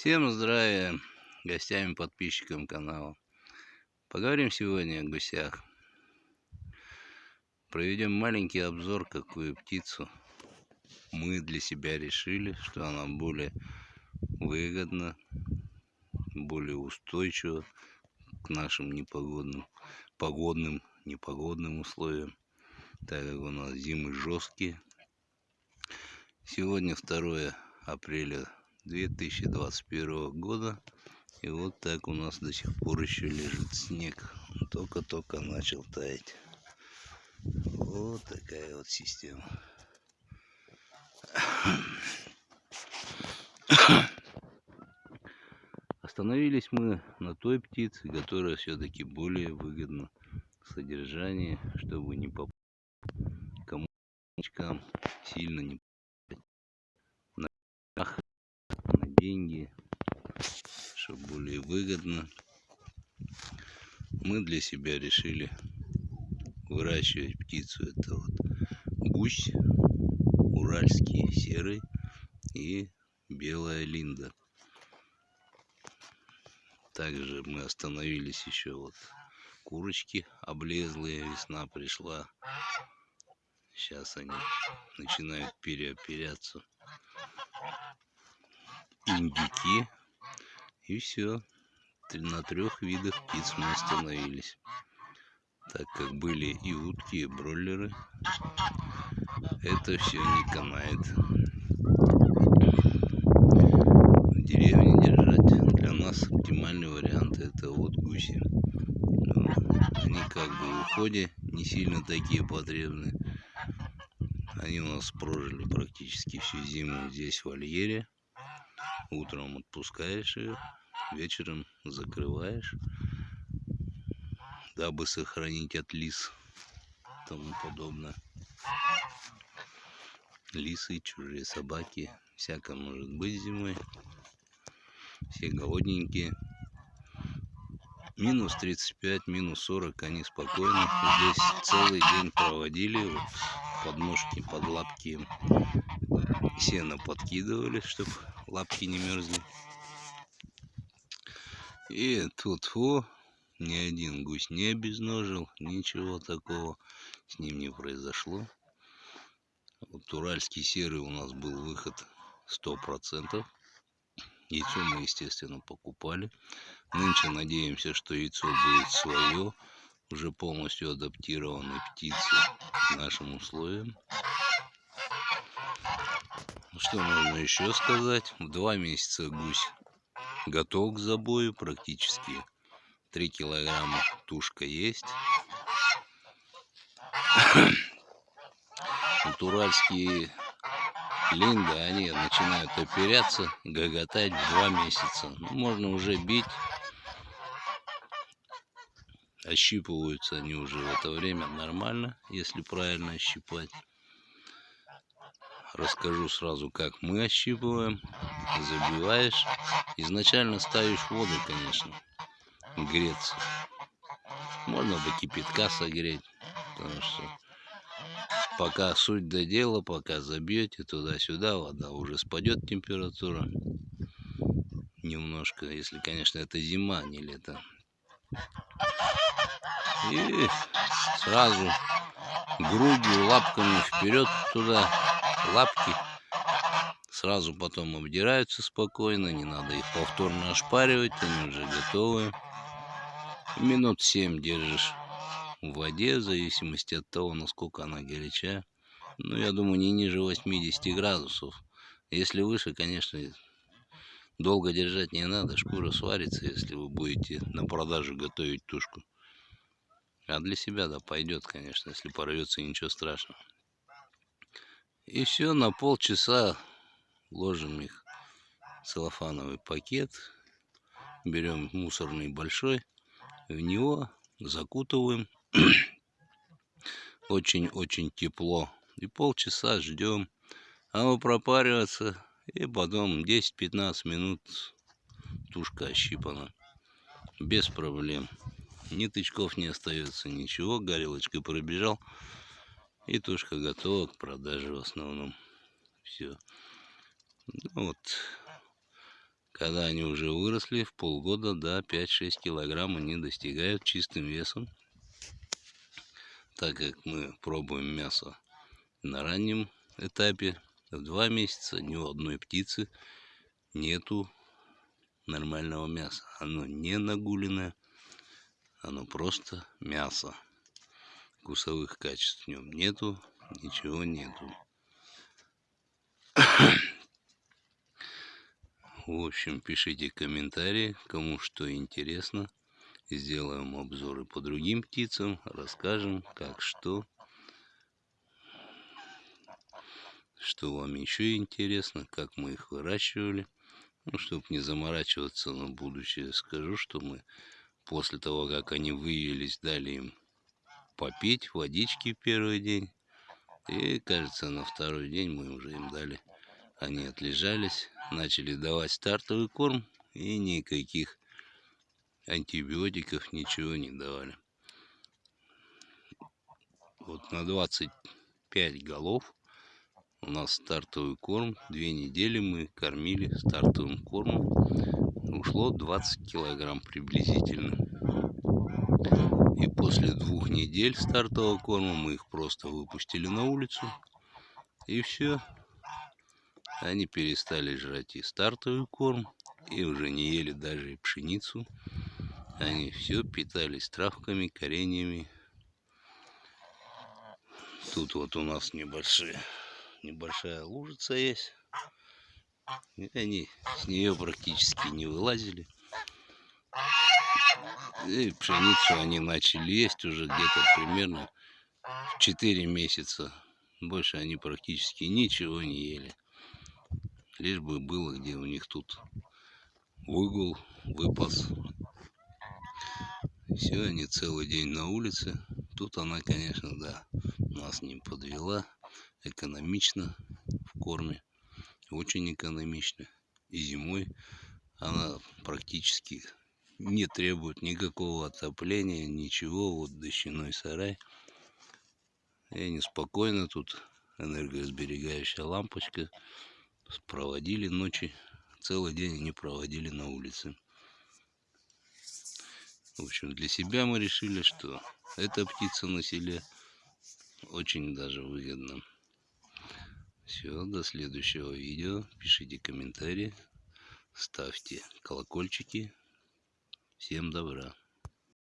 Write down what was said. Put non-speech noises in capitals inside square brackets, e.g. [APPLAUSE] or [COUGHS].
Всем здравия гостям и подписчикам канала. Поговорим сегодня о гусях. Проведем маленький обзор, какую птицу мы для себя решили, что она более выгодна, более устойчива к нашим непогодным, погодным, непогодным условиям, так как у нас зимы жесткие. Сегодня 2 апреля 2021 года. И вот так у нас до сих пор еще лежит снег. Только-только начал таять. Вот такая вот система. Остановились мы на той птице, которая все-таки более выгодна в содержании, чтобы не попасть кому сильно не деньги, чтобы более выгодно. Мы для себя решили выращивать птицу. Это вот гусь, уральский серый и белая линда. Также мы остановились еще вот курочки облезлые, весна пришла. Сейчас они начинают переоперяться индюки. И все. На трех видах птиц мы остановились. Так как были и утки, и бройлеры. Это все не канает. В деревне держать для нас оптимальный вариант это вот гуси. Ну, они как бы в уходе не сильно такие потребны. Они у нас прожили практически всю зиму здесь в вольере. Утром отпускаешь ее, вечером закрываешь, дабы сохранить от лис тому подобное. Лисы, чужие собаки, всякое может быть зимой. Все голодненькие. Минус 35, минус 40, они спокойно здесь целый день проводили. Вот подножки, под лапки сено подкидывали, чтобы лапки не мерзли. И тут о, ни один гусь не обезножил, ничего такого с ним не произошло. Вот уральский серый у нас был выход сто процентов. Яйцо мы, естественно, покупали. Нынче надеемся, что яйцо будет свое, уже полностью адаптированной птицы к нашим условиям. Что можно еще сказать? В два месяца гусь готов к забою практически. Три килограмма тушка есть. [COUGHS] Вот линды, они начинают оперяться, гоготать два месяца. Ну, можно уже бить. Ощипываются они уже в это время нормально, если правильно ощипать расскажу сразу, как мы ощипываем. Забиваешь. Изначально ставишь воду, конечно, греться. Можно до кипятка согреть, потому что пока суть до дела, пока забьете туда-сюда, вода уже спадет температура немножко, если, конечно, это зима, не лето. И сразу грудью, лапками вперед туда лапки. Сразу потом обдираются спокойно, не надо их повторно ошпаривать, они уже готовы. Минут 7 держишь в воде, в зависимости от того, насколько она горячая. Ну, я думаю, не ниже 80 градусов. Если выше, конечно, долго держать не надо, шкура сварится, если вы будете на продажу готовить тушку. А для себя, да, пойдет, конечно, если порвется, ничего страшного. И все, на полчаса ложим их в целлофановый пакет. Берем мусорный большой, в него закутываем. [CLEARS THROAT] Очень-очень тепло. И полчаса ждем. А пропариваться. И потом 10-15 минут тушка ощипана. Без проблем. Ни тычков не остается, ничего. Горелочкой пробежал. И тушка готова к продаже в основном. Все. Ну вот, Когда они уже выросли, в полгода до 5-6 килограмм они достигают чистым весом. Так как мы пробуем мясо на раннем этапе, в два месяца ни у одной птицы нету нормального мяса. Оно не нагуленное, оно просто мясо. Вкусовых качеств в нем нету, ничего нету. В общем, пишите комментарии, кому что интересно. Сделаем обзоры по другим птицам, расскажем, как что. Что вам еще интересно, как мы их выращивали. Ну, чтобы не заморачиваться на будущее, скажу, что мы после того, как они выявились, дали им попить водички первый день. И, кажется, на второй день мы уже им дали. Они отлежались, начали давать стартовый корм и никаких антибиотиков ничего не давали. Вот на 25 голов у нас стартовый корм. Две недели мы кормили стартовым кормом. Ушло 20 килограмм приблизительно. И после двух недель стартового корма мы их просто выпустили на улицу. И все. Они перестали жрать и стартовый корм, и уже не ели даже и пшеницу. Они все питались травками, кореньями. Тут вот у нас небольшие небольшая лужица есть. И они с нее практически не вылазили. И пшеницу они начали есть уже где-то примерно 4 месяца. Больше они практически ничего не ели. Лишь бы было, где у них тут выгул, выпас. Все, они целый день на улице. Тут она, конечно, да, нас не подвела экономично в корме, очень экономично. И зимой она практически не требует никакого отопления, ничего. Вот дощаной сарай. И они спокойно тут, энергосберегающая лампочка. Проводили ночи, целый день они проводили на улице. В общем, для себя мы решили, что эта птица на селе очень даже выгодна. Все, до следующего видео. Пишите комментарии, ставьте колокольчики. Всем добра.